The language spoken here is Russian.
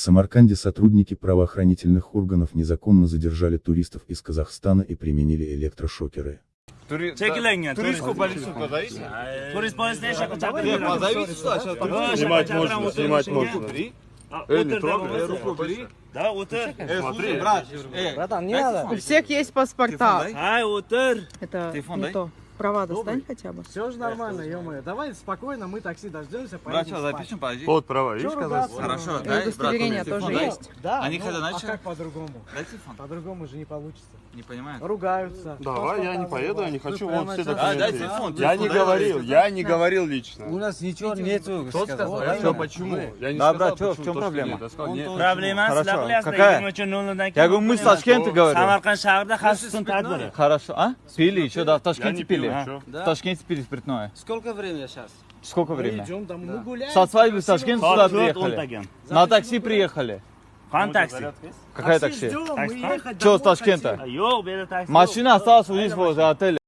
Самарканде сотрудники правоохранительных органов незаконно задержали туристов из Казахстана и применили электрошокеры. Тури- да, позовите. Позовите сюда, Снимать можно, снимать можно. Не трогай. Руку o'tir. Э, слушай, брат, э, Братан, не надо. У всех есть паспорта. Hay, o'tir. Это не то. Права достань хотя бы. Все же нормально, ё-моё. Давай спокойно, мы такси дождемся, Брат, поедем спать. запишем, подожди. Вот права, видишь, ругаться? Хорошо, И дай, удостоверение тоже телефон есть. Да, Они ну, хотят, знаешь, а что? как по-другому? Дай телефон. По-другому же не получится. Не понимаю. Ругаются. Давай, я не поеду, я не хочу, вот все А, дай документы. телефон. Я не говорил, я не говорил лично. У нас ничего нету. Кто сказал? А что, почему? Я не Да, сказал, брат, чё, в почему чем проблема? qilyapsizlar. Какая? 23 noldan Я говорю, мы с Ташкента. Samarqand shahrida xavfsiz tun tadbiri. Хорошо. А? Пили, в Я Ташкенте не пил, пили? чё? В Ташкенте спиртное. Сколько времени сейчас? Сколько Мы времени? идем там, мы гуляем. Со свадьбы в Ташкент сюда Soat 4 приехали. На такси приехали. Qani taksi? Какая Такси такси? мы Такси? Что домой с Ташкента? Машина осталась у здесь возле отеля.